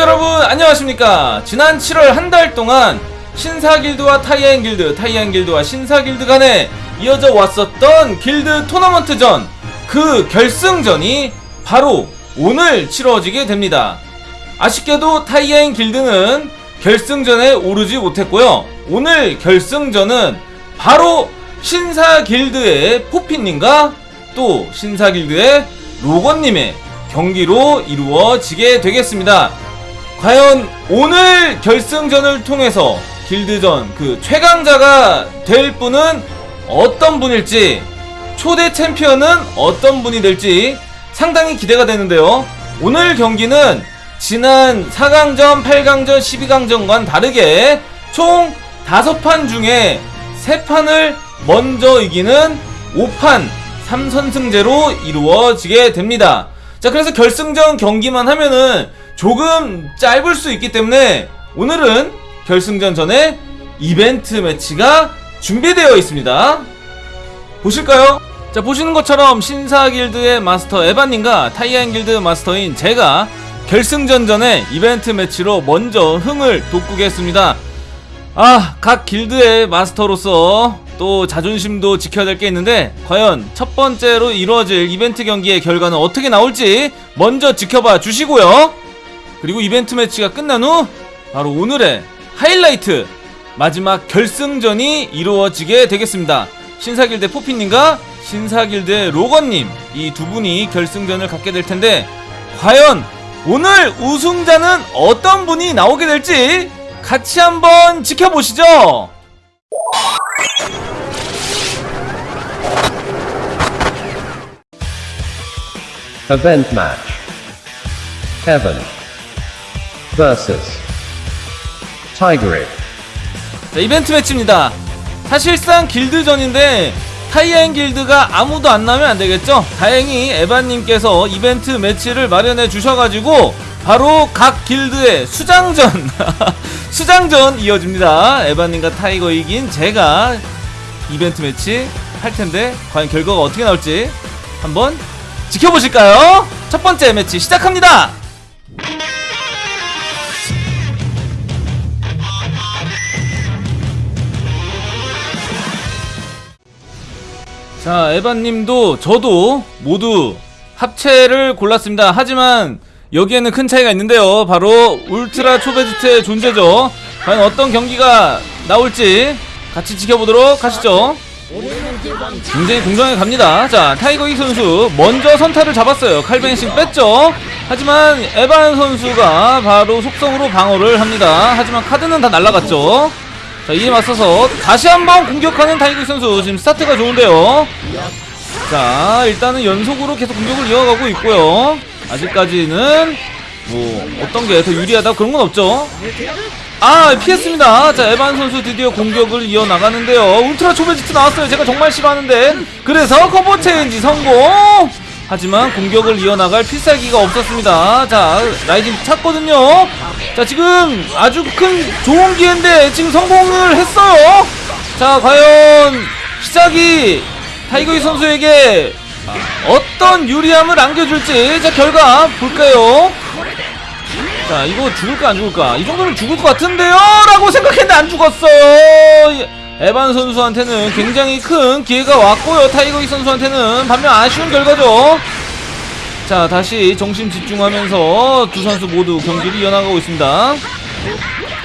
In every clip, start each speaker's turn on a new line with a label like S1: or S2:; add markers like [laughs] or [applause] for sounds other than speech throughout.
S1: 여러분 안녕하십니까? 지난 7월 한 달 동안 신사길드와 타이안 길드 타이안 길드와 신사길드 간에 이어져 왔었던 길드 토너먼트전 그 결승전이 바로 오늘 치러지게 됩니다. 아쉽게도 타이안 길드는 결승전에 오르지 못했고요. 오늘 결승전은 바로 신사길드의 포피님과 또 신사길드의 로건님의 경기로 이루어지게 되겠습니다. 과연 오늘 결승전을 통해서 길드전 그 최강자가 될 분은 어떤 분일지 초대 챔피언은 어떤 분이 될지 상당히 기대가 되는데요. 오늘 경기는 지난 4강전, 8강전, 12강전과는 다르게 총 5판 중에 3판을 먼저 이기는 5판 3선승제로 이루어지게 됩니다. 자, 그래서 결승전 경기만 하면은 조금 짧을 수 있기 때문에 오늘은 결승전 전에 이벤트 매치가 준비되어 있습니다. 보실까요? 자, 보시는 것처럼 신사 길드의 마스터 에반님과 타이안 길드 마스터인 제가 결승전 전에 이벤트 매치로 먼저 흥을 돋구겠습니다. 아, 각 길드의 마스터로서 또 자존심도 지켜야 될 게 있는데 과연 첫 번째로 이루어질 이벤트 경기의 결과는 어떻게 나올지 먼저 지켜봐 주시고요. 그리고 이벤트 매치가 끝난 후 바로 오늘의 하이라이트 마지막 결승전이 이루어지게 되겠습니다. 신사길드 포피님과 신사길드의 로건님 이 두 분이 결승전을 갖게 될 텐데 과연 오늘 우승자는 어떤 분이 나오게 될지 같이 한번 지켜보시죠.
S2: Event match. Heaven versus Tigreal.
S1: 자, 이벤트 매치입니다. 사실상 길드전인데 타이엔 길드가 아무도 안 나면 안 되겠죠? 다행히 에반님께서 이벤트 매치를 마련해 주셔가지고 바로 각 길드의 수장전 [laughs] 수장전 이어집니다. 에반님과 타이거 이긴 제가 이벤트 매치 할 텐데 과연 결과가 어떻게 나올지 한번 지켜보실까요? 첫 번째 매치 시작합니다. 자, 에반님도 저도 모두 합체를 골랐습니다. 하지만 여기에는 큰 차이가 있는데요. 바로 울트라 초베지트의 존재죠. 과연 어떤 경기가 나올지 같이 지켜보도록 하시죠. 굉장히 공정하게 갑니다. 자, 타이거 이 선수 먼저 선타를 잡았어요. 칼vanishing 뺐죠. 하지만 에반 선수가 바로 속성으로 방어를 합니다. 하지만 카드는 다 날라갔죠. 자, 이에 맞서서 다시 한번 공격하는 타이거 이 선수. 지금 스타트가 좋은데요. 자, 일단은 연속으로 계속 공격을 이어가고 있고요. 아직까지는 뭐 어떤 게 더 유리하다 그런 건 없죠. 아 피했습니다. 자 에반 선수 드디어 공격을 이어나가는데요. 울트라 초베지트 나왔어요. 제가 정말 싫어하는데. 그래서 cover change 성공! 하지만 공격을 이어나갈 필살기가 없었습니다. 자 rising 찼거든요 자 지금 아주 큰 좋은 기회인데 지금 성공을 했어요. 자 과연 시작이 타이거이 선수에게 어떤 유리함을 안겨줄지 자 결과 볼까요? 자 이거 죽을까 안 죽을까? 이 정도면 죽을 것 같은데요? 라고 생각했는데 안 죽었어요. 에반 선수한테는 굉장히 큰 기회가 왔고요. 타이거이 선수한테는 반면 아쉬운 결과죠 자 다시 정신 집중하면서 두 선수 모두 경기를 이어나가고 있습니다.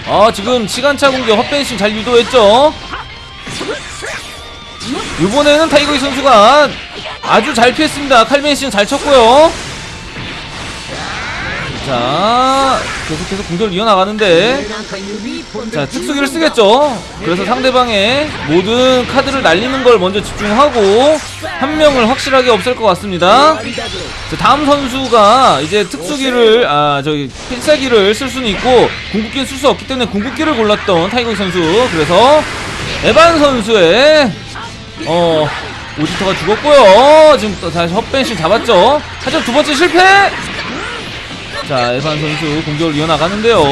S1: 아 지금 시간차 공격 헛vanishing 잘 유도했죠? 이번에는 타이거익 선수가 아주 잘 피했습니다. 칼vanishing 잘 쳤고요 자 계속해서 공격을 이어나가는데 자 특수기를 쓰겠죠. 그래서 상대방의 모든 카드를 날리는 걸 먼저 집중하고 한 명을 확실하게 없앨 것 같습니다. 자 다음 선수가 이제 특수기를 아 저기 필살기를 쓸 수는 있고 궁극기는 쓸 수 없기 때문에 궁극기를 골랐던 타이거익 선수. 그래서 에반 선수의 어 오지터가 죽었고요. 지금 또 다시 헛vanishing 잡았죠. 하지만 두 번째 실패 자 에반 선수 공격을 이어나가는데요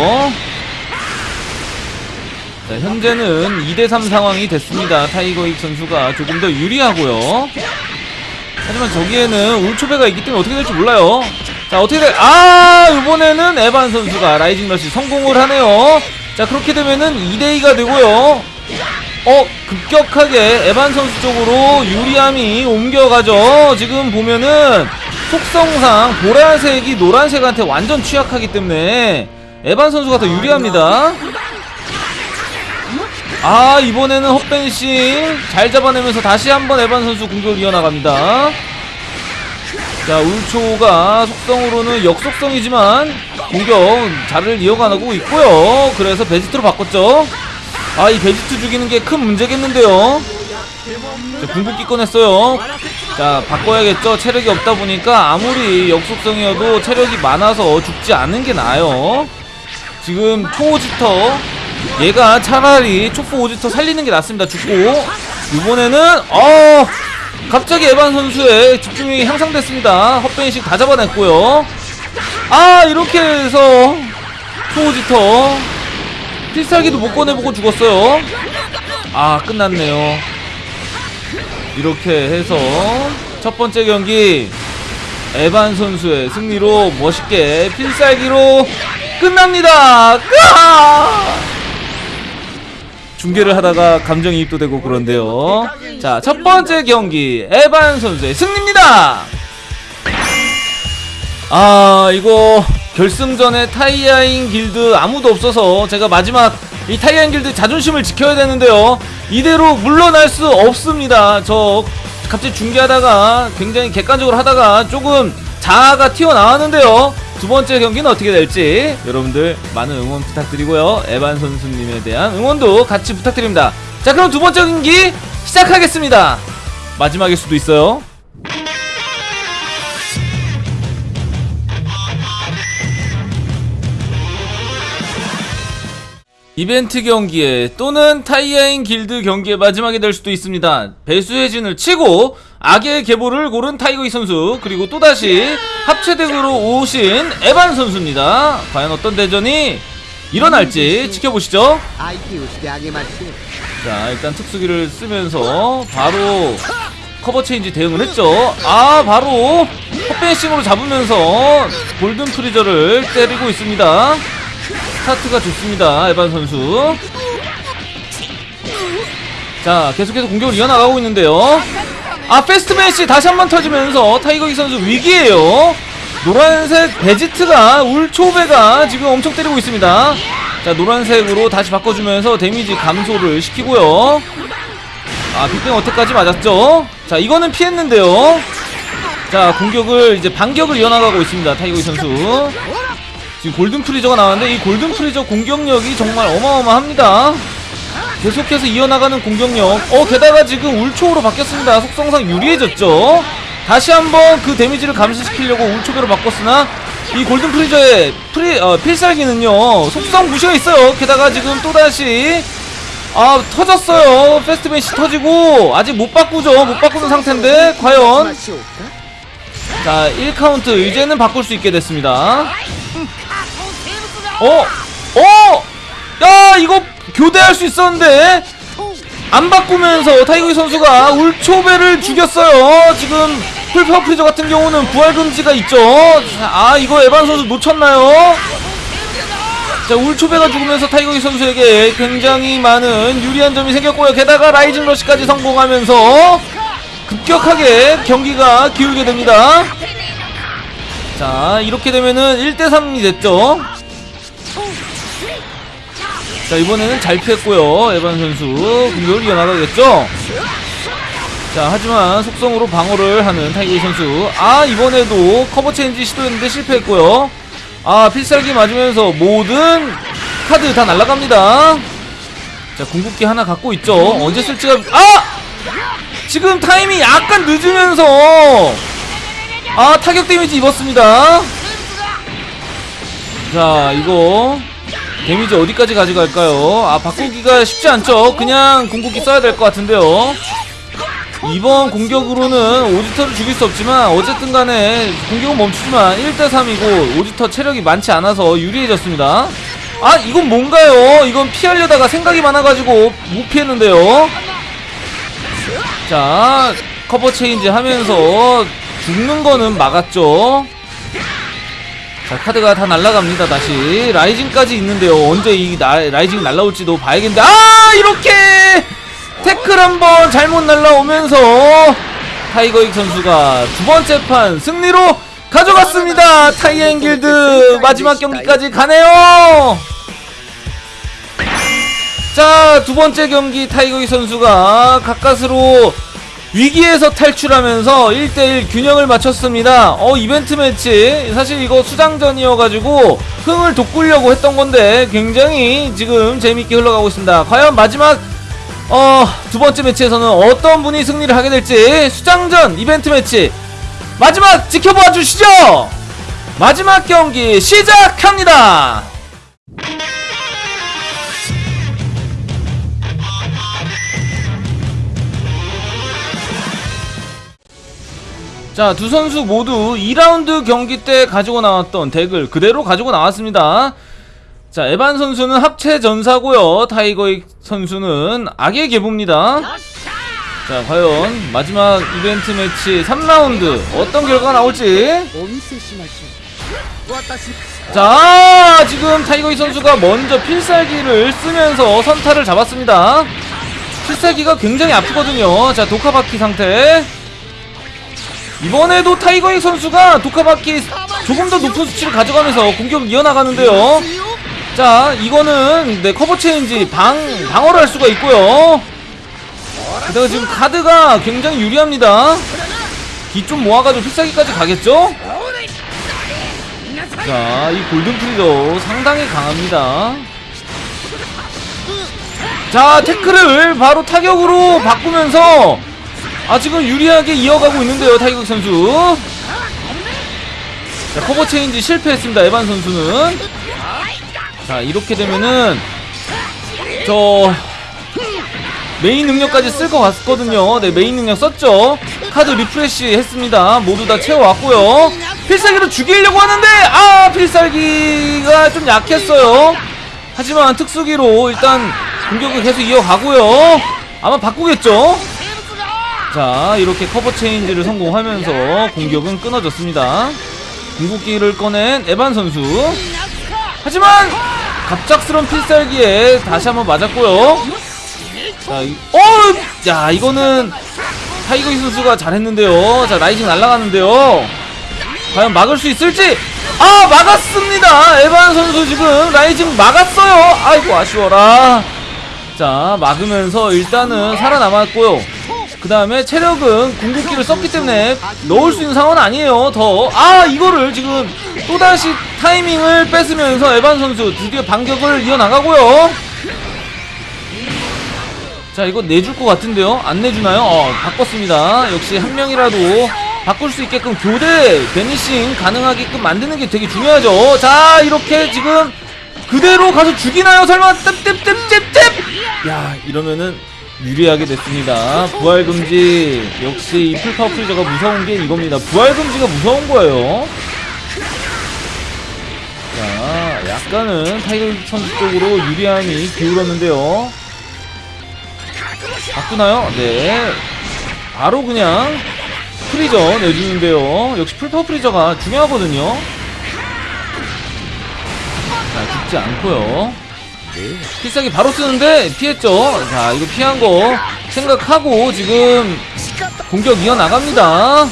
S1: 자 현재는 2대3 상황이 됐습니다 타이거익 선수가 조금 더 유리하고요 하지만 저기에는 울초배가 있기 때문에 어떻게 될지 몰라요. 자, 어떻게 될, 아, 이번에는 에반 선수가 rising rush 성공을 하네요. 자, 그렇게 되면은 2대2가 되고요. 어, 급격하게 에반 선수 쪽으로 유리함이 옮겨가죠. 지금 보면은 속성상 보라색이 노란색한테 완전 취약하기 때문에 에반 선수가 더 유리합니다. 아 이번에는 헛벤싱 잘 잡아내면서 다시 한번 에반 선수 공격을 이어나갑니다. 자 울초가 속성으로는 역속성이지만 공격 잘을 이어가고 있고요. 그래서 베지트로 바꿨죠. 아 이 베지트 죽이는 게 큰 문제겠는데요. 자, 궁극기 꺼냈어요 자 바꿔야겠죠? 체력이 없다 보니까 아무리 역속성이어도 체력이 많아서 죽지 않은 게 나아요. 지금 초오지터 얘가 차라리 촉포 오지터 살리는 게 낫습니다 죽고. 이번에는 어 갑자기 에반 선수의 집중력이 향상됐습니다. 헛벤식 다 잡아냈고요. 아 이렇게 해서 초오지터 필살기도 못 꺼내보고 죽었어요. 아 끝났네요 이렇게 해서 첫 번째 경기 에반 선수의 승리로 멋있게 필살기로 끝납니다. 으아! 중계를 하다가 감정이입도 되고 그런데요. 자, 첫 번째 경기 에반 선수의 승리입니다. 아, 이거 결승전에 타이아인 길드 아무도 없어서 제가 마지막 이 타이아인 길드 자존심을 지켜야 되는데요. 이대로 물러날 수 없습니다. 저 갑자기 중계하다가 굉장히 객관적으로 하다가 조금 자아가 튀어나왔는데요. 두 번째 경기는 어떻게 될지 여러분들 많은 응원 부탁드리고요. 에반 선수님에 대한 응원도 같이 부탁드립니다. 자, 그럼 두 번째 경기 시작하겠습니다. 마지막일 수도 있어요. 이벤트 경기에 또는 타이아인 길드 경기에 마지막이 될 수도 있습니다. 배수의 진을 치고 악의 계보를 고른 타이거이 선수 그리고 또다시 합체덱으로 오신 에반 선수입니다. 과연 어떤 대전이 일어날지 지켜보시죠. 자 일단 특수기를 쓰면서 바로 cover change 대응을 했죠. 아 바로 헛vanishing으로 잡으면서 골든 프리저를 때리고 있습니다. 스타트가 좋습니다. 에반 선수. 자 계속해서 공격을 이어나가고 있는데요. 아 패스트매시 다시 한 번 터지면서 타이거익 선수 위기에요. 노란색 베지트가 울초베가 지금 엄청 때리고 있습니다. 자 노란색으로 다시 바꿔주면서 데미지 감소를 시키고요. 아 Big Bang Attack까지 맞았죠. 자 이거는 피했는데요. 자 공격을 이제 반격을 이어나가고 있습니다. 타이거익 선수. 지금 골든 프리저가 나왔는데 이 골든 프리저 공격력이 정말 어마어마합니다. 계속해서 이어나가는 공격력. 어 게다가 지금 울초로 바뀌었습니다. 속성상 유리해졌죠? 다시 한번 그 데미지를 감소시키려고 울초배로 바꿨으나 이 골든 프리저의 프리, 어, 필살기는요 속성 무시가 있어요. 게다가 지금 또다시 아 터졌어요. 페스트맨시 터지고 아직 못 바꾸죠. 못 바꾸는 상태인데 과연. 자 1카운트. 이제는 바꿀 수 있게 됐습니다. 어? 어? 야 이거 교대할 수 있었는데 안 바꾸면서 타이거익 선수가 울초배를 죽였어요. 지금 full power 프리저 같은 경우는 부활 금지가 있죠. 자, 아 이거 에반 선수 놓쳤나요? 자 울초배가 죽으면서 타이거익 선수에게 굉장히 많은 유리한 점이 생겼고요. 게다가 rising rush까지 성공하면서 급격하게 경기가 기울게 됩니다. 자 이렇게 되면은 1대3이 됐죠. 자 이번에는 잘 피했고요. 에반 선수 공격을 이어나가겠죠? 자 하지만 속성으로 방어를 하는 타이거익 선수. 아 이번에도 cover change 시도했는데 실패했고요. 아 필살기 맞으면서 모든 카드 다 날아갑니다. 자 궁극기 하나 갖고 있죠. 언제 쓸지가 아! 지금 타임이 약간 늦으면서 아 타격 데미지 입었습니다. 자 이거 데미지 어디까지 가져갈까요? 아 바꾸기가 쉽지 않죠 그냥 궁극기 써야 될 것 같은데요 이번 공격으로는 오지터를 죽일 수 없지만 어쨌든 간에 공격은 멈추지만 1대3이고 오지터 체력이 많지 않아서 유리해졌습니다 아 이건 뭔가요? 이건 피하려다가 생각이 많아가지고 못 피했는데요 자 cover change 하면서 죽는 거는 막았죠. 자, 카드가 다 날아갑니다, 다시. rising까지 있는데요. 언제 이 나, rising 날아올지도 봐야겠는데. 아! 이렇게! 태클 한번 잘못 날아오면서 타이거익 선수가 두 번째 판 승리로 가져갔습니다. 타이엔 길드 마지막 경기까지 가네요. 자, 두 번째 경기 타이거익 선수가 가까스로 위기에서 탈출하면서 1대1 균형을 맞췄습니다. 어, 이벤트 매치. 사실 이거 수장전이어가지고 흥을 돋구려고 했던 건데 굉장히 지금 재밌게 흘러가고 있습니다. 과연 마지막 어, 두 번째 매치에서는 어떤 분이 승리를 하게 될지 수장전 이벤트 매치 마지막 지켜봐 주시죠. 마지막 경기 시작합니다. 자, 두 선수 모두 2라운드 경기 때 가지고 나왔던 덱을 그대로 가지고 나왔습니다. 자, 에반 선수는 합체 전사고요. 타이거익 선수는 악의 계보입니다. 자, 과연 마지막 이벤트 매치 3라운드 어떤 결과가 나올지 자, 지금 타이거익 선수가 먼저 필살기를 쓰면서 선타를 잡았습니다. 필살기가 굉장히 아프거든요. 자, ドカバキ 상태 이번에도 타이거익 선수가 ドカバキ 조금 더 높은 수치를 가져가면서 공격을 이어나가는데요. 자, 이거는 네 cover change 방 방어를 할 수가 있고요. 게다가 지금 카드가 굉장히 유리합니다. 기 좀 모아가지고 필살기까지 가겠죠? 자, 이 골든 프리저도 상당히 강합니다. 자, 태클을 바로 타격으로 바꾸면서 아 지금 유리하게 이어가고 있는데요, 타이거익 선수. 자, cover change 실패했습니다, 에반 선수는. 자, 이렇게 되면은 저 메인 능력까지 쓸 것 같거든요. 네, 메인 능력 썼죠. 카드 refresh 했습니다. 모두 다 채워왔고요. 필살기로 죽이려고 하는데, 아, 필살기가 좀 약했어요. 하지만 특수기로 일단 공격을 계속 이어가고요. 아마 바꾸겠죠? 자, 이렇게 커버 체인지를 성공하면서 공격은 끊어졌습니다. 궁극기를 꺼낸 에반 선수. 하지만 갑작스런 필살기에 다시 한번 맞았고요. 자, 이, 어, 야, 이거는 타이거 이 선수가 잘했는데요. 자, rising 날아가는데요. 과연 막을 수 있을지? 아, 막았습니다. 에반 선수 지금 rising 막았어요. 아이고 아쉬워라. 자, 막으면서 일단은 살아남았고요. 그 다음에 체력은 궁극기를 썼기 때문에 넣을 수 있는 상황은 아니에요. 더. 아, 이거를 지금 또다시 타이밍을 뺏으면서 에반 선수 드디어 반격을 이어나가고요. 자, 이거 내줄 것 같은데요? 안 내주나요? 어, 바꿨습니다. 역시 한 명이라도 바꿀 수 있게끔 교대 베니싱 가능하게끔 만드는 게 되게 중요하죠. 자, 이렇게 지금 그대로 가서 죽이나요? 설마 떱떱떱떱떱 야, 이러면은 유리하게 됐습니다. 부활 금지. 역시 이 풀파워 프리저가 무서운 게 이겁니다. 부활 금지가 무서운 거예요. 자, 약간은 타이거 선수 쪽으로 유리함이 기울었는데요. 바꾸나요? 네. 바로 그냥 프리저 내주는데요. 역시 풀파워 프리저가 중요하거든요. 자, 죽지 않고요. 필살기 바로 쓰는데 피했죠. 자, 이거 피한 거 생각하고 지금 공격 이어나갑니다.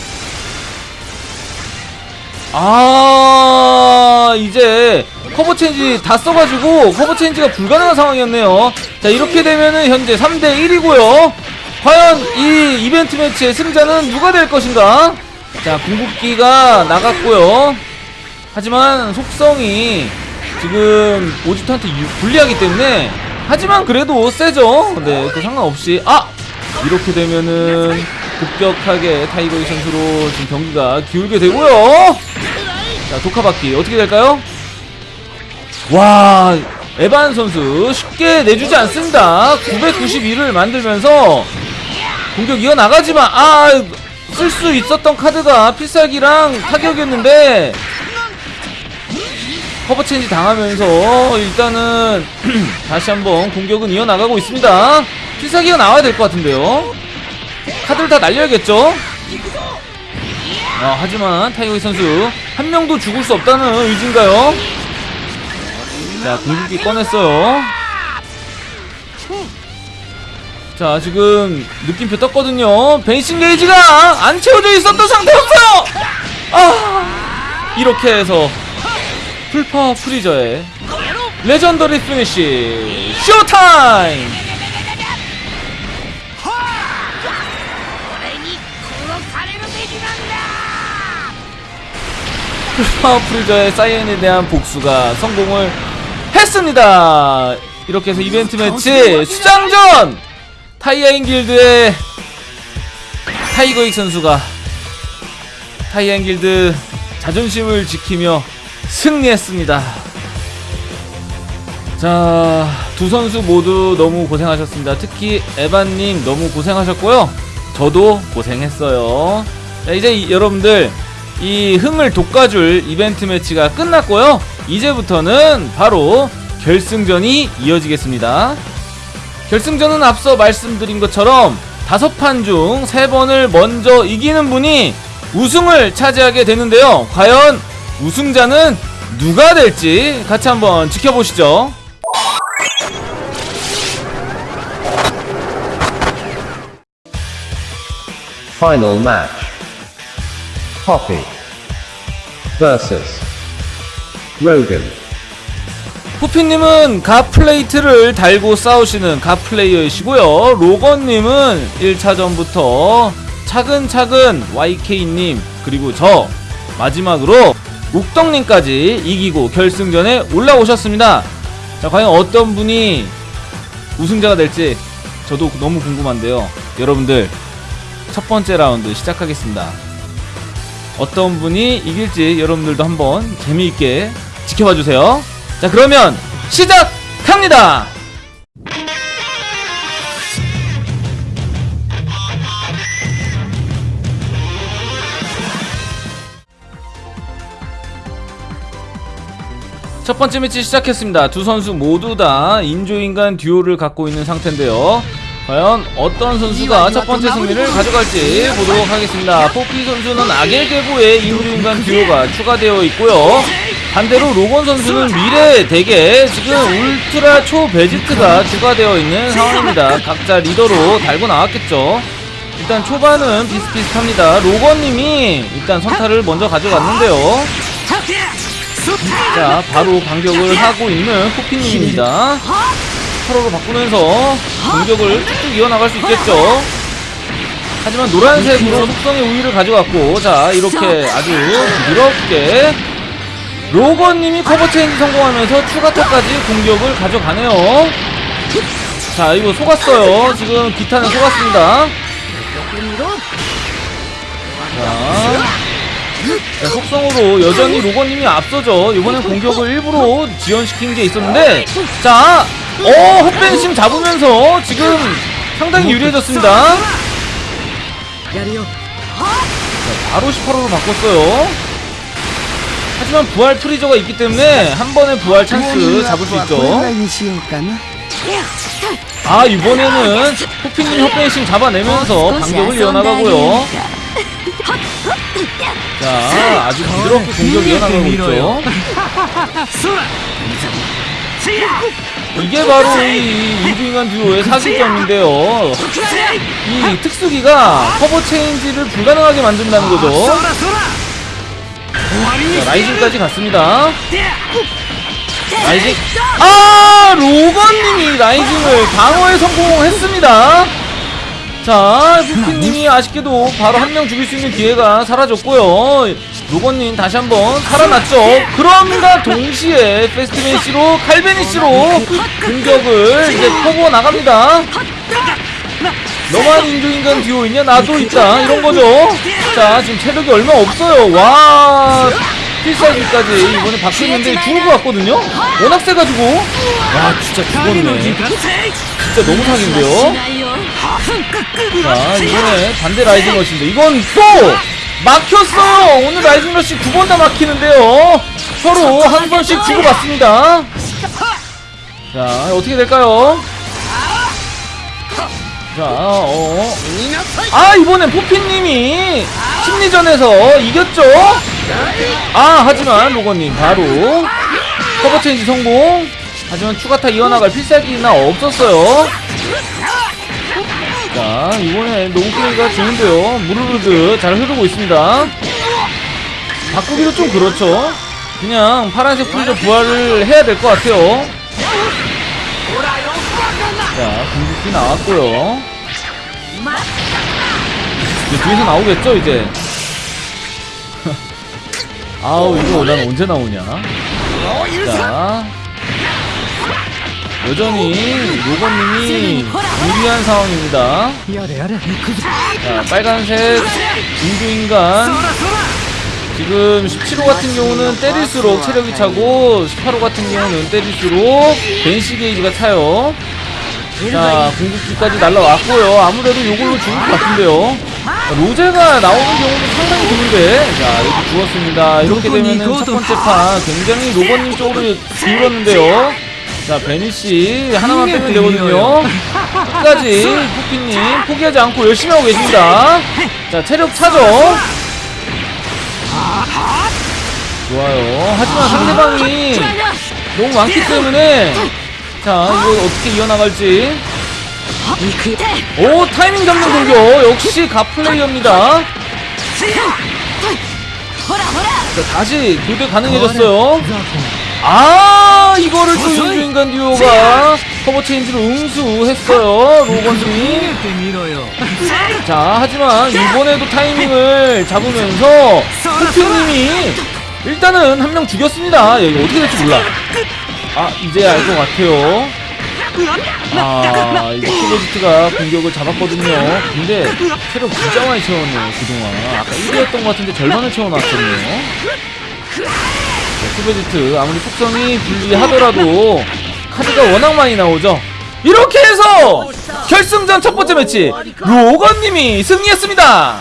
S1: 아, 이제 커버 체인지 다 써가지고 커버 체인지가 불가능한 상황이었네요. 자, 이렇게 되면은 현재 3대1이고요. 과연 이 이벤트 매치의 승자는 누가 될 것인가? 자, 궁극기가 나갔고요. 하지만 속성이 지금 오지트한테 유- 불리하기 때문에 하지만 그래도 세죠. 네, 그 상관없이 아 이렇게 되면은 급격하게 타이거이 선수로 지금 경기가 기울게 되고요. 자, 독화바퀴 어떻게 될까요? 와, 에반 선수 쉽게 내주지 않습니다. 991을 만들면서 공격 이어나가지만 아, 쓸 수 있었던 카드가 필살기랑 타격이었는데 커버 체인지 당하면서 일단은 [clears throat] 다시 한번 공격은 이어나가고 있습니다. 필살기가 나와야 될 것 같은데요. 카드를 다 날려야겠죠? 아, 하지만 타이거이 선수 한 명도 죽을 수 없다는 의지인가요? 자, 공격기 꺼냈어요. 자, 지금 느낌표 떴거든요. vanishing 게이지가 안 채워져 있었던 상태였어요! 아, 이렇게 해서 풀파워 프리저의
S3: legendary finish showtime!
S1: 풀파 프리저의 사이어인에 대한 복수가 성공을 했습니다! 이렇게 해서 이벤트 매치 수장전! 타이어인 길드의 타이거익 선수가 타이어인 길드 자존심을 지키며 승리했습니다. 자, 두 선수 모두 너무 고생하셨습니다. 특히 에반님 너무 고생하셨고요. 저도 고생했어요. 자, 이제 이- 여러분들 이 흥을 돋궈줄 이벤트 매치가 끝났고요. 이제부터는 바로 결승전이 이어지겠습니다. 결승전은 앞서 말씀드린 것처럼 다섯 판 중 세 번을 먼저 이기는 분이 우승을 차지하게 되는데요. 과연 우승자는 누가 될지 같이 한번 지켜보시죠.
S2: Final match. Poppy versus Rogan.
S1: 후피님은 가 플레이트를 달고 싸우시는 가 플레이어이시고요. 로건님은 1차전부터 차근차근 YK님 그리고 저 마지막으로 욱덕님까지 이기고 결승전에 올라오셨습니다. 자, 과연 어떤 분이 우승자가 될지 저도 너무 궁금한데요. 여러분들 첫 번째 라운드 시작하겠습니다. 어떤 분이 이길지 여러분들도 한번 재미있게 지켜봐 주세요. 자, 그러면 시작합니다. 첫 번째 매치 시작했습니다. 두 선수 모두 다 인조인간 듀오를 갖고 있는 상태인데요. 과연 어떤 선수가 첫 번째 승리를 가져갈지 보도록 하겠습니다. 포피 선수는 악의 계보의 인조인간 듀오가 추가되어 있고요. 반대로 로건 선수는 미래 덱에 지금 울트라 초 베지트가 추가되어 있는 상황입니다. 각자 리더로 달고 나왔겠죠. 일단 초반은 비슷비슷합니다. 로건님이 일단 선타를 먼저 가져갔는데요. 자, 바로 반격을 하고 있는 포피님입니다. 서로로 바꾸면서 공격을 쭉쭉 이어나갈 수 있겠죠. 하지만 노란색으로 속성의 우위를 가져갔고, 자, 이렇게 아주 부드럽게 로건님이 커버 체인지 성공하면서 추가타까지 공격을 가져가네요. 자, 이거 속았어요. 지금 기타는 속았습니다. 자, 네, 속성으로 여전히 로건님이 앞서죠 이번에 공격을 일부러 지연시킨 게 있었는데 자! 어! 헛vanishing 잡으면서 지금 상당히 유리해졌습니다 자, 바로 18호로 바꿨어요 하지만 부활 프리저가 있기 때문에 한 번의 부활 찬스 잡을 수 있죠 아 이번에는 호피님 헛벤심 잡아내면서 반격을 이어나가고요 자, 아주 부드럽게 공격 이어나가고 있죠. 이게 바로 이 인조인간 듀오의 사기점인데요. 이 특수기가 커버 체인지를 불가능하게 만든다는 거죠. 자, 라이징까지 갔습니다. Rising. 아, 로건님이 rising을 방어에 성공했습니다. 자, 포피님이 아쉽게도 바로 한 명 죽일 수 있는 기회가 사라졌고요. 로건님 다시 한번 살아났죠. 그럼과 동시에 페스트맨시로 칼베니시로 공격을 이제 퍼부어 나갑니다. 너만 인조인간 듀오 있냐? 나도 있다. 이런 거죠. 자, 지금 체력이 얼마 없어요. 와, 필살기까지 이번에 바뀌었는데 죽을 것 같거든요? 워낙 세가지고. 와, 진짜 죽었네. 진짜 너무 사기인데요? 자, 이번에 반대 rising 러시인데, 이건 또! 막혔어요! 오늘 rising 러시 두 번 다 막히는데요? 서로 한 번씩 주고받습니다. 자, 어떻게 될까요? 자, 어. 아, 이번엔 포피님이 심리전에서 이겼죠? 아, 하지만 로건님 바로 커버 체인지 성공. 하지만 추가타 이어나갈 필살기나 없었어요. 자, 이번에 농기가 좋은데요. 무르르드 잘 흐르고 있습니다. 바꾸기도 좀 그렇죠. 그냥 파란색 프리저 부활을 해야 될 것 같아요. 자, 공격기 나왔고요. 이제 뒤에서 나오겠죠, 이제. [laughs] 아우, 이거 난 언제 나오냐. 자. 여전히 로건님이 유리한 상황입니다. 자, 빨간색 인조인간. 지금 17호 같은 경우는 때릴수록 체력이 차고 18호 같은 경우는 때릴수록 벤시 게이지가 차요. 자, 궁극기까지 날라왔고요. 아무래도 요걸로 죽을 것 같은데요. 로제가 나오는 경우는 상당히 드문데, 자, 여기 죽었습니다. 이렇게 되면은 첫 번째 판 굉장히 로버님 쪽으로 기울었는데요. 자, 베니씨 하나만 빼면 되거든요. 끝까지 포피님 포기하지 않고 열심히 하고 계십니다. 자, 체력 차죠? 좋아요. 하지만 상대방이 너무 많기 때문에 자 이거 어떻게 이어나갈지 오 타이밍 잡는 공격 역시 갓플레이어입니다 자 다시 교대 가능해졌어요 아 이거를 또 인조인간 듀오가 커버 체인지로 응수했어요 로건님이 자 하지만 이번에도 타이밍을 잡으면서 호피님이 일단은 한 명 죽였습니다. 야, 이거 어떻게 될지 몰라. 아 이제 알 것 같아요. 아 이거 키베지트가 공격을 잡았거든요. 근데 체력 진짜 많이 채웠네요 그동안. 아까 1위였던 것 같은데 절반을 채워놨거든요 키베지트 아무리 속성이 불리하더라도 카드가 워낙 많이 나오죠 이렇게 해서 결승전 첫 번째 매치 로건님이 승리했습니다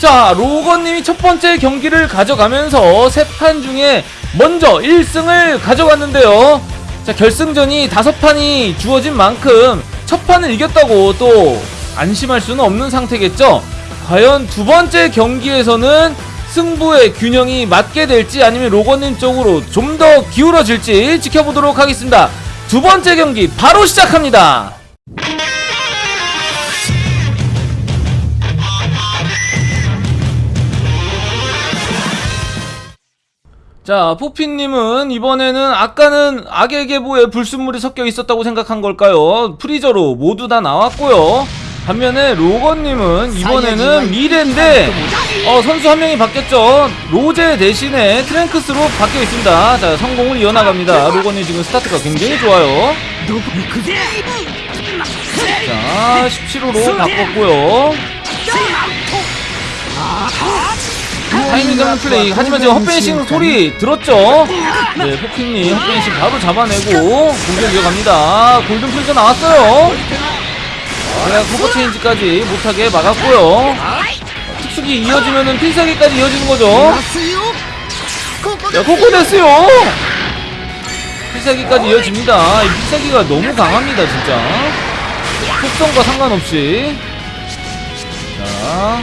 S1: 자, 로건님이 첫 번째 경기를 가져가면서 세 판 중에 먼저 1승을 가져갔는데요. 자, 결승전이 다섯 판이 주어진 만큼 첫 판을 이겼다고 또 안심할 수는 없는 상태겠죠. 과연 두 번째 경기에서는 승부의 균형이 맞게 될지 아니면 로건님 쪽으로 좀 더 기울어질지 지켜보도록 하겠습니다. 두 번째 경기 바로 시작합니다. 자, 포피님은 이번에는 아까는 악의 계보에 불순물이 섞여 있었다고 생각한 걸까요? 프리저로 모두 다 나왔고요. 반면에 로건님은 이번에는 미래인데 어, 선수 한 명이 바뀌었죠. 로제 대신에 트랭크스로 바뀌어 있습니다. 자, 성공을 이어나갑니다. 로건님 지금 스타트가 굉장히 좋아요. 자, 17호로 바꿨고요. 타이밍 잡는 플레이. 하지만 지금 헛vanishing 소리 들었죠? 네, 포피님 헛vanishing 바로 잡아내고 공격 이어갑니다. 골든 프리저 나왔어요. 제가 커버 체인지까지 못하게 막았고요. 특수기 이어지면은 필살기까지 이어지는 거죠. 야, 코코데스요! 필살기까지 이어집니다. 이 필살기가 너무 강합니다, 진짜. 속성과 상관없이. 자.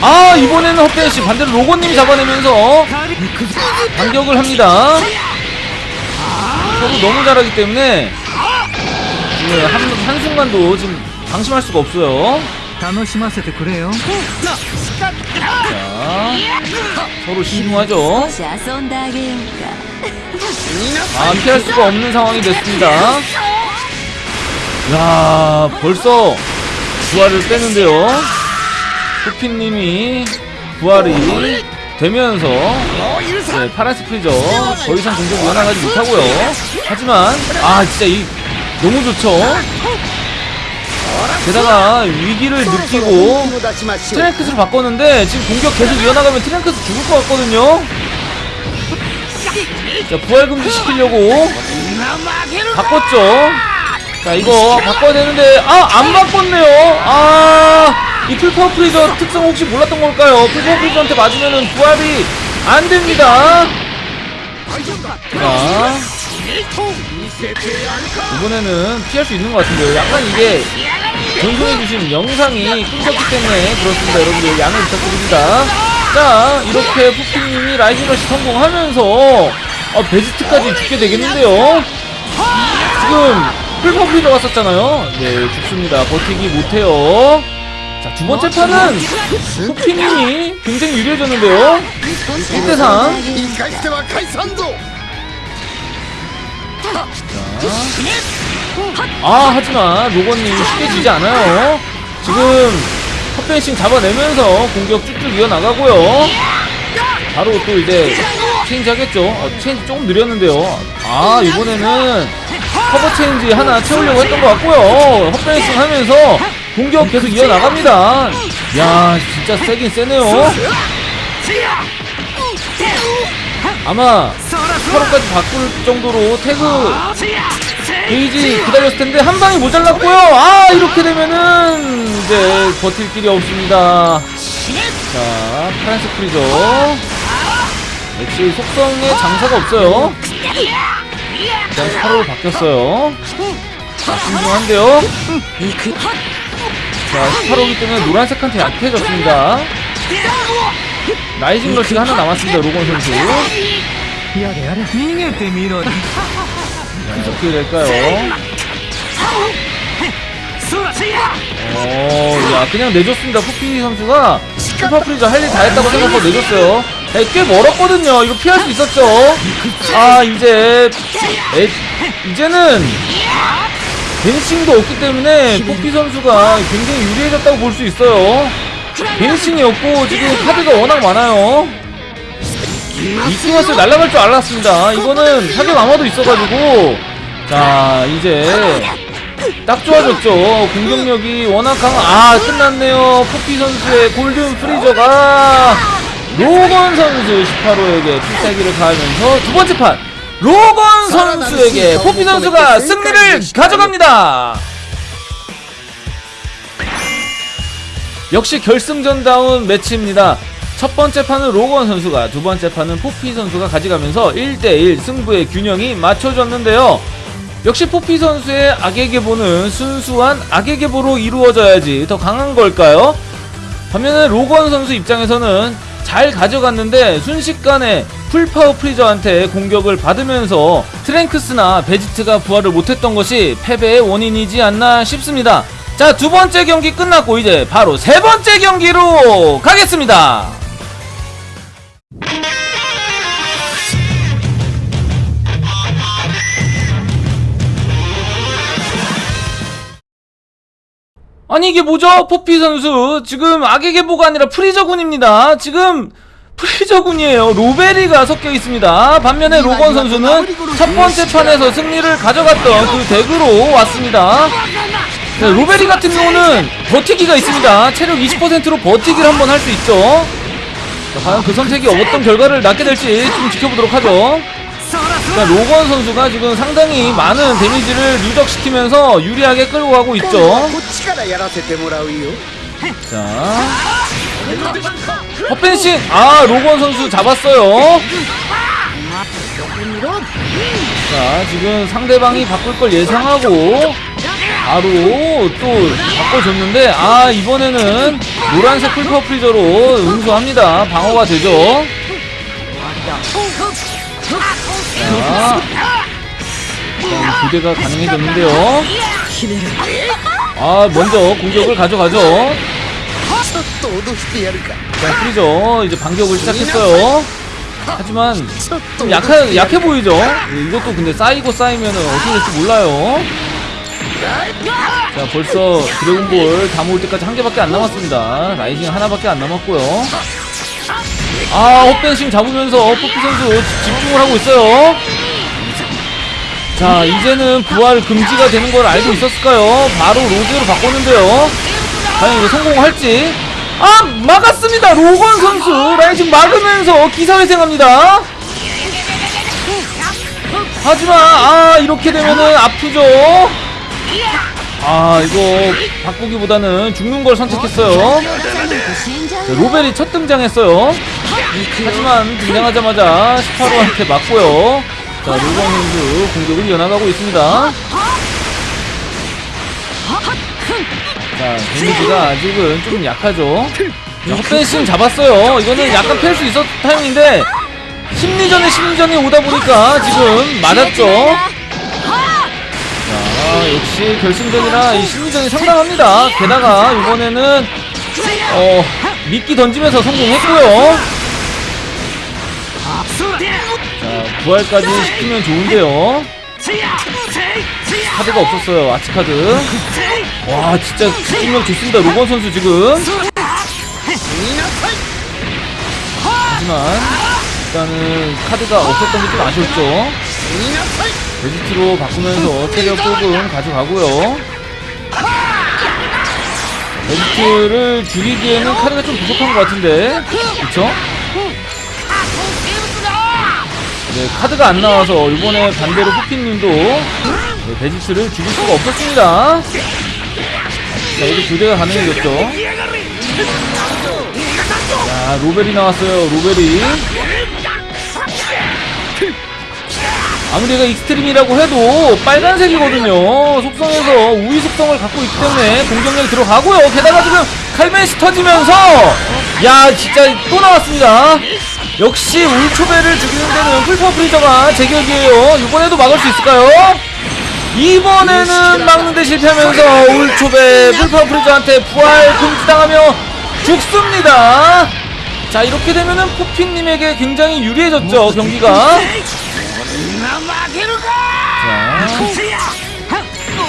S1: 아, 이번에는 헛벤씨 반대로 로고님이 잡아내면서 반격을 합니다. 서로 너무 잘하기 때문에 네, 한, 한순간도 지금 방심할 수가 없어요.
S4: 楽しませてくれよ
S1: 자, 서로 신중하죠.
S5: 少し遊んであげようか
S1: 아, 피할 수가 없는 상황이 됐습니다. 야, 벌써 부활을 빼는데요. 후피님이 부활이 되면서 네, 파란색 프리저 더 이상 공격 이어나가지 못하고요. 하지만 아 진짜 이 너무 좋죠. 게다가 위기를 느끼고 트랭크스를 바꿨는데 지금 공격 계속 이어나가면 트랭크스 죽을 것 같거든요. 자 부활 금지 시키려고 바꿨죠. 자 이거 바꿔야 되는데 아 안 바꿨네요. 아이 풀파워 프리저 특성 혹시 몰랐던 걸까요? 풀파워 프리저한테 맞으면은 부활이 안 됩니다. 자 이번에는 피할 수 있는 것 같은데요. 약간 이게 전송해주신 영상이 끊겼기 때문에 그렇습니다. 여러분들 양해 부탁드립니다. 자 이렇게 푸피님이 라이징러시 성공하면서 아, 베지트까지 죽게 되겠는데요. 지금 풀퍼플이 들어갔었잖아요. 네 죽습니다. 버티기 못해요. 자 두번째 판은 푸피님이 굉장히 유리해졌는데요. 1대3 아 하지만 로건님 쉽게 지지 않아요. 지금 칼벤싱 잡아내면서 공격 쭉쭉 이어나가고요. 바로 또 이제 change 하겠죠. 아, change 조금 느렸는데요. 아 이번에는 cover change 하나 채우려고 했던 것 같고요. 칼벤싱 하면서 공격 계속 이어나갑니다. 야 진짜 세긴 세네요. 아마 8호까지 바꿀 정도로 태그 게이지 기다렸을 텐데 한 방이 모자랐고요. 아 이렇게 되면은 이제 버틸 길이 없습니다. 자 파란색 프리저 역시 속성에 장사가 없어요. 일단 8호로 바뀌었어요. 자 신중한데요. 자 18호기 때문에 노란색한테 약해졌습니다. rising rush가 하나 남았습니다. 로건 선수.
S4: やれやれ逃げてみろ
S1: 어떻게 [laughs] 될까요? 어, 야, 그냥 내줬습니다. 푸피 선수가 슈퍼프리저 할 일 다 했다고 생각하고 내줬어요. 네, 꽤 멀었거든요. 이거 피할 수 있었죠. 아, 이제, 에, 이제는, 벤싱도 없기 때문에 푸피 선수가 굉장히 유리해졌다고 볼 수 있어요. 벤싱이 없고, 지금 카드가 워낙 많아요. 이킹하스 날아갈 줄 알았습니다. 이거는 사격 아마도 있어가지고 자 이제 딱 좋아졌죠. 공격력이 워낙 강한 아 끝났네요. 포피 선수의 골든 프리저가 로건 선수 18호에게 필살기를 가하면서 두 번째 판 로건 선수에게 포피 선수가 승리를 가져갑니다. 역시 결승전다운 매치입니다. 첫 번째 판은 로건 선수가, 두 번째 판은 포피 선수가 가져가면서 1대1 승부의 균형이 맞춰졌는데요. 역시 포피 선수의 악의 계보는 순수한 악의 계보로 이루어져야지 더 강한 걸까요? 반면에 로건 선수 입장에서는 잘 가져갔는데 순식간에 풀파워 프리저한테 공격을 받으면서 트랭크스나 베지트가 부활을 못했던 것이 패배의 원인이지 않나 싶습니다. 자, 두 번째 경기 끝났고 이제 바로 세 번째 경기로 가겠습니다. 아니 이게 뭐죠? 포피 선수 지금 악의 계보가 아니라 프리저군입니다. 지금 프리저군이에요. 로베리가 섞여 있습니다. 반면에 로건 선수는 첫 번째 판에서 승리를 가져갔던 그 deck으로 왔습니다. 네, 로베리 같은 경우는 버티기가 있습니다. 체력 20%로 버티기를 한번 할 수 있죠. 자, 과연 그 선택이 어떤 결과를 낳게 될지 좀 지켜보도록 하죠. 그러니까 로건 선수가 지금 상당히 많은 데미지를 누적시키면서 유리하게 끌고 가고 있죠. 자. 헛펜싱! 아 로건 선수 잡았어요. 자 지금 상대방이 바꿀 걸 예상하고 바로 또 바꿔줬는데 아 이번에는 노란색 풀파 프리저로 응수합니다. 방어가 되죠. 자, 교대가 가능해졌는데요. 아, 먼저 공격을 가져가죠. 자, 프리죠. 이제 반격을 시작했어요. 하지만 좀 약해, 약해 보이죠? 이것도 근데 쌓이고 쌓이면 어떻게 될지 몰라요. 자 벌써 드래곤볼 다 모을 때까지 한 개밖에 안 남았습니다 rising 하나밖에 안 남았고요 아, 헛벤싱 잡으면서 포피 선수 집중을 하고 있어요. 자, 이제는 부활 금지가 되는 걸 알고 있었을까요? 바로 로즈로 바꿨는데요. 과연 이거 성공할지? 아, 막았습니다. 로건 선수 라이징 막으면서 기사회생합니다. 하지만 아 이렇게 되면은 아프죠. 아 이거 바꾸기보다는 죽는 걸 선택했어요. 네, 로벨이 첫 등장했어요. 하지만 등장하자마자 18호한테 맞고요. 자 로버님도 공격을 이어나가고 있습니다. 자 데미지가 아직은 조금 약하죠. 헛댄신 잡았어요. 이거는 약간 펼 수 있었던 타임인데 심리전에 심리전이 오다 보니까 지금 맞았죠. 자 역시 결승전이라 이 심리전이 상당합니다. 게다가 이번에는 어 미끼 던지면서 성공했고요. 자 부활까지 시키면 좋은데요. 카드가 없었어요 아치 카드. 와 진짜 집중력 좋습니다. 로건 선수 지금. 하지만 일단은 카드가 없었던 게 좀 아쉬웠죠 베지트로 바꾸면서 체력 조금 가져가고요. 베지트를 죽이기에는 카드가 좀 부족한 것 같은데. 그쵸? 네 카드가 안 나와서 이번에 반대로 후피님도 네, 베지트를 죽일 수가 없었습니다. 자 여기 교대가 가능해졌죠. 자 로벨이 나왔어요 로벨이 아무리 얘가 extreme이라고 해도 빨간색이거든요. 속성에서 우위 속성을 갖고 있기 때문에 공격력이 들어가고요. 게다가 지금 칼벤싱 터지면서 야 진짜 또 나왔습니다. 역시 울초베를 죽이는 데는 풀파 프리저가 제격이에요. 이번에도 막을 수 있을까요? 이번에는 막는데 실패하면서 울초베 풀파 프리저한테 부활 금지당하며 죽습니다. 자 이렇게 되면은 포핀님에게 굉장히 유리해졌죠 경기가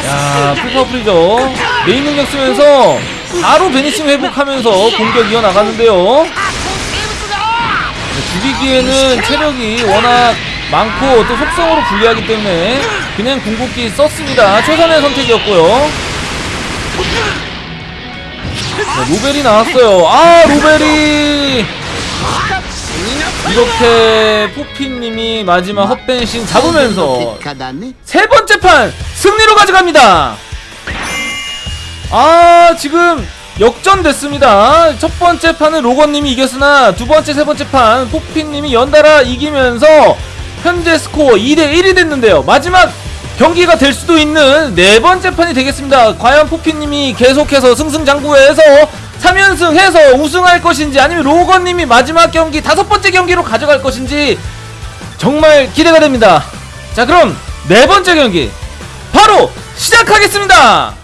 S1: 자, 야, 풀파 프리저 메인 능력 쓰면서 바로 베니싱 회복하면서 공격 이어나가는데요. 네, 죽이기에는 체력이 워낙 많고 또 속성으로 불리하기 때문에 그냥 궁극기 썼습니다. 최선의 선택이었고요. 자, 로벨이 나왔어요. 아, 로벨이 이렇게 포피님이 마지막 헛벤신 잡으면서 세 번째 판 승리로 가져갑니다. 아 지금 역전됐습니다. 첫 번째 판은 로건님이 이겼으나 두 번째 세 번째 판 포피님이 연달아 이기면서 현재 스코어 2대1이 됐는데요. 마지막 경기가 될 수도 있는 네 번째 판이 되겠습니다. 과연 포피님이 계속해서 승승장구해서 3연승 해서 우승할 것인지 아니면 로건님이 마지막 경기 다섯 번째 경기로 가져갈 것인지 정말 기대가 됩니다. 자, 그럼 네 번째 경기 바로 시작하겠습니다.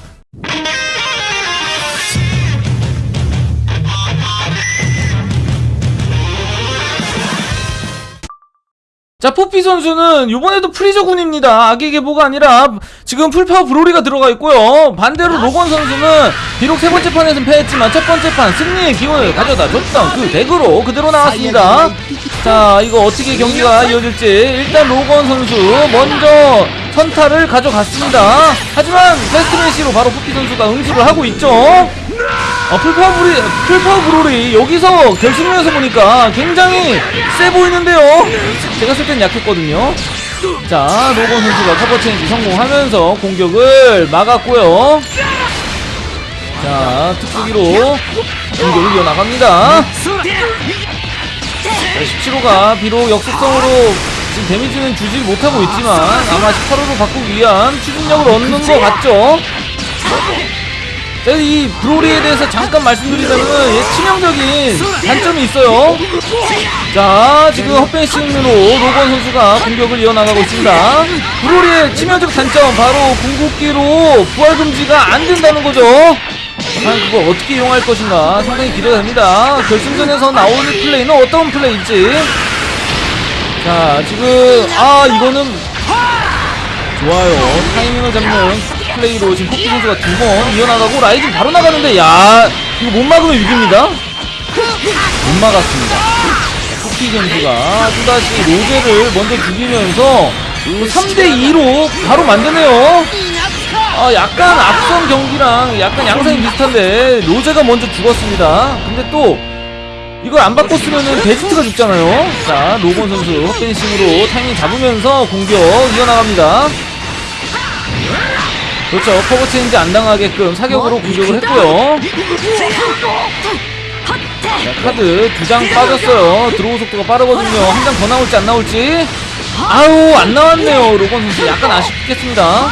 S1: 자, 포피 선수는 이번에도 프리저 군입니다. 악의 계보가 아니라 지금 풀파워 브로리가 들어가 있고요. 반대로 로건 선수는 비록 세 번째 판에서는 패했지만 첫 번째 판 승리의 기운을 가져다 줬던 그 deck으로 그대로 나왔습니다. 자, 이거 어떻게 경기가 이어질지 일단 로건 선수 먼저 선타를 가져갔습니다. 하지만 fast 벤싱으로 바로 포피 선수가 응수를 하고 있죠. 아, 풀파워 브리, 풀파워 브로리 여기서 결승전에서 보니까 굉장히 세 보이는데요. 제가 쓸 땐 약했거든요. 자, 로건 선수가 cover change 성공하면서 공격을 막았고요. 자, 특수기로 공격을 이어나갑니다. 자, 17호가 비록 역속성으로 지금 데미지는 주지 못하고 있지만 아마 18호로 바꾸기 위한 추진력을 얻는 것 같죠? 자, 이 브로리에 대해서 잠깐 말씀드리자면 얘 치명적인 단점이 있어요. 자, 지금 헛벤싱으로 로건 선수가 공격을 이어나가고 있습니다. 브로리의 치명적 단점 바로 궁극기로 부활 금지가 안 된다는 거죠. 과연 그걸 어떻게 이용할 것인가 상당히 기대가 됩니다. 결승전에서 나오는 플레이는 어떤 플레이일지. 자, 지금 아 이거는 좋아요. 타이밍을 잡는 플레이로 지금 코피 선수가 두 번 이어나가고 rising 바로 나가는데 야 이거 못 막으면 위기입니다. 못 막았습니다. 코피 선수가 또다시 로제를 먼저 죽이면서 3대2로 바로 만드네요. 아 약간 앞선 경기랑 약간 양상이 비슷한데 로제가 먼저 죽었습니다. 근데 또 이걸 안 바꿨으면은 베스트가 죽잖아요. 자 로건 선수 헛vanishing으로 타이밍 잡으면서 공격 이어나갑니다. 그렇죠. change 안 당하게끔 사격으로 공격을 했고요. 자, 카드 두 장 빠졌어요. 들어오 속도가 빠르거든요. 한 장 더 나올지 안 나올지. 아우 안 나왔네요. 로건 선수 약간 아쉽겠습니다.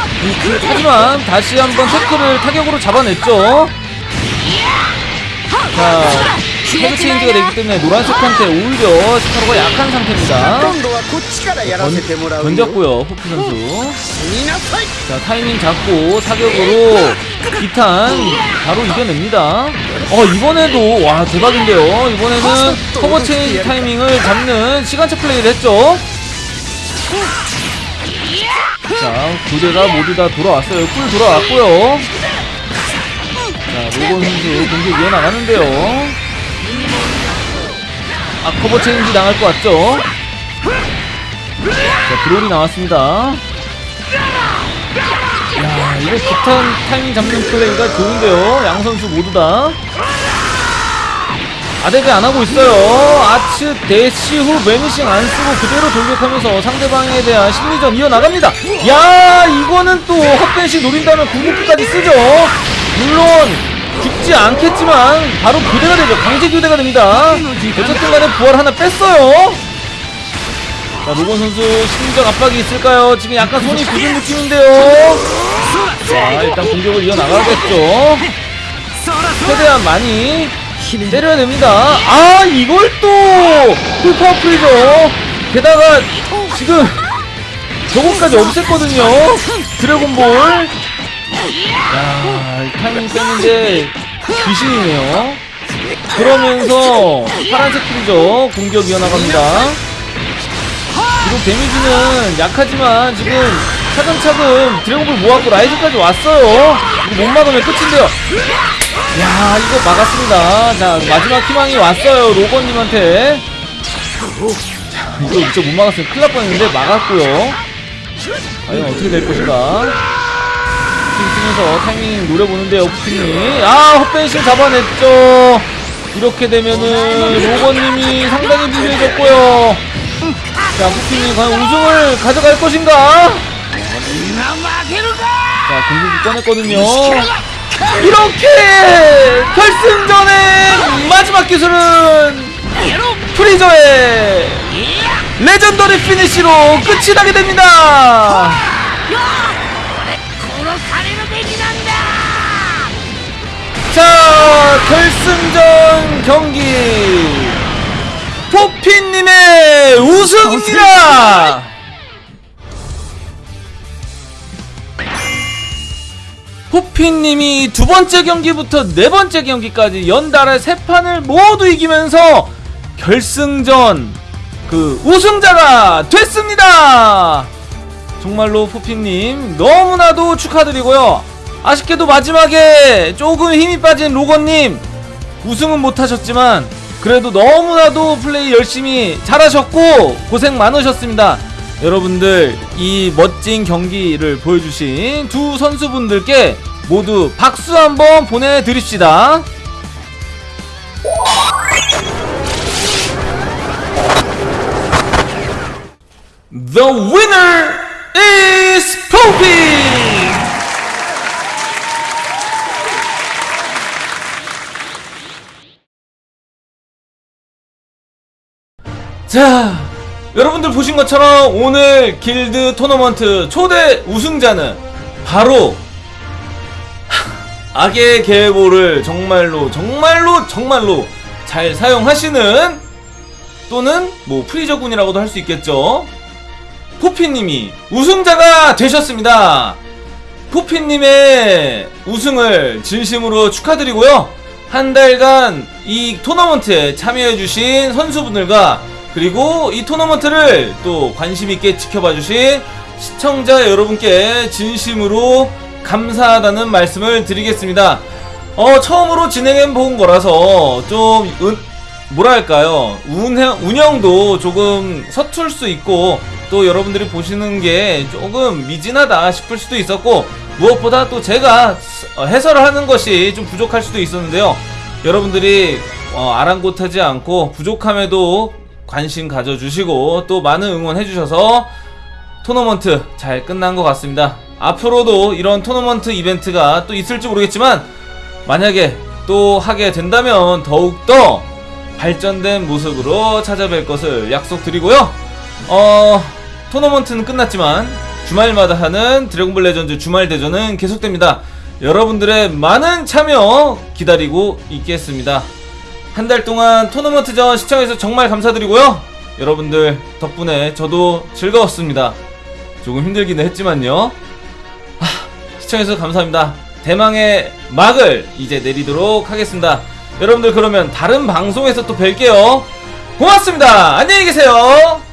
S1: 하지만 다시 한번 태클을 타격으로 잡아냈죠. 자, head change가 되기 때문에 노란색한테 오히려 스타로가 약한 상태입니다.
S6: 던,
S1: 던졌고요 호프 선수. 자 타이밍 잡고 사격으로 기탄 바로 이겨냅니다. 어 이번에도 와 대박인데요. 이번에는 cover change 타이밍을 잡는 시간차 플레이를 했죠. 자두 대가 모두 다 돌아왔어요. 꿀 돌아왔고요. 자 로건 선수 공격 이어나가는데요. 아 cover change 당할 것 같죠 자 드롤이 나왔습니다 야, 이거 기탄 타이밍 잡는 플레이가 좋은데요. 양 선수 모두 다. 아데베 안 하고 있어요. 아츠 대시 후 vanishing 안 쓰고 그대로 돌격하면서 상대방에 대한 심리전 이어나갑니다. 야, 이거는 또 헛벤시 노린다면 궁극기까지 쓰죠. 물론 죽지 않겠지만 바로 교대가 되죠. 강제 교대가 됩니다. 어쨌든 간에 부활 하나 뺐어요. 자, 로건 선수 심리적 압박이 있을까요? 지금 약간 손이 굳은 느낌인데요. 자, 일단 공격을 이어나가겠죠. 최대한 많이 때려야 됩니다. 아, 이걸 또 full power 프리저. 게다가 지금 저것까지 없앴거든요. 드래곤볼. 야, 이 타이밍 뺐는데 귀신이네요. 그러면서 파란색 프리저. 공격 이어나갑니다. 비록 데미지는 약하지만 지금 차근차근 드래곤볼 모았고 rise까지 왔어요 이거 못 막으면 끝인데요 야 이거 막았습니다 자 마지막 희망이 왔어요 로건님한테 자 이거 진짜 못 막았으면 큰일 날 뻔했는데 막았고요 과연 어떻게 될 것인가 핑 쓰면서 타이밍 노려보는데요 푸핀이 아 헛벤싱 잡아냈죠 이렇게 되면은 로건님이 상당히 불리해졌고요 자, 푸핀이 과연 우승을 가져갈 것인가? 자, 궁극기 꺼냈거든요. 이렇게 결승전의 마지막 기술은 프리저의 legendary finish로 끝이 나게 됩니다. 자, 결승전 경기 포피님의 우승입니다. 포피님이 두 번째 경기부터 네 번째 경기까지 연달아 세 판을 모두 이기면서 결승전 그 우승자가 됐습니다. 정말로 포핀님 너무나도 축하드리고요. 아쉽게도 마지막에 조금 힘이 빠진 로건님 우승은 못하셨지만 그래도 너무나도 플레이 열심히 잘하셨고 고생 많으셨습니다. 여러분들 이 멋진 경기를 보여주신 두 선수분들께 모두 박수 한번 보내드립시다. The winner is Poppy! 자, 여러분들 보신 것처럼 오늘 길드 토너먼트 초대 우승자는 바로 하, 악의 계보를 정말로 정말로 정말로 잘 사용하시는 또는 뭐 프리저군이라고도 할 수 있겠죠. 포피님이 우승자가 되셨습니다. 포피님의 우승을 진심으로 축하드리고요. 한 달간 이 토너먼트에 참여해주신 선수분들과 그리고 이 토너먼트를 또 관심있게 지켜봐주신 시청자 여러분께 진심으로 감사하다는 말씀을 드리겠습니다. 어, 처음으로 진행해 본 거라서 좀, 은, 뭐랄까요. 운영, 운영도 조금 서툴 수 있고, 또 여러분들이 보시는 게 조금 미진하다 싶을 수도 있었고, 무엇보다 또 제가 어, 해설을 하는 것이 좀 부족할 수도 있었는데요. 여러분들이 어, 아랑곳하지 않고 부족함에도 관심 가져주시고 또 많은 응원해주셔서 토너먼트 잘 끝난 것 같습니다. 앞으로도 이런 토너먼트 이벤트가 또 있을지 모르겠지만 만약에 또 하게 된다면 더욱더 발전된 모습으로 찾아뵐 것을 약속드리고요. 어, 토너먼트는 끝났지만 주말마다 하는 드래곤볼 레전드 주말 대전은 계속됩니다. 여러분들의 많은 참여 기다리고 있겠습니다. 한 달 동안 토너먼트전 시청해주셔서 정말 감사드리고요. 여러분들 덕분에 저도 즐거웠습니다. 조금 힘들기는 했지만요. 하, 시청해주셔서 감사합니다. 대망의 막을 이제 내리도록 하겠습니다. 여러분들 그러면 다른 방송에서 또 뵐게요. 고맙습니다. 안녕히 계세요.